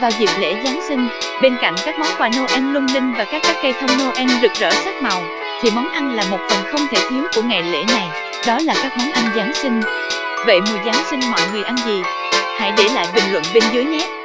Vào dịp lễ Giáng sinh, bên cạnh các món quà Noel lung linh và các các cây thông Noel rực rỡ sắc màu, thì món ăn là một phần không thể thiếu của ngày lễ này, đó là các món ăn Giáng sinh. Vậy mùa Giáng sinh mọi người ăn gì? Hãy để lại bình luận bên dưới nhé!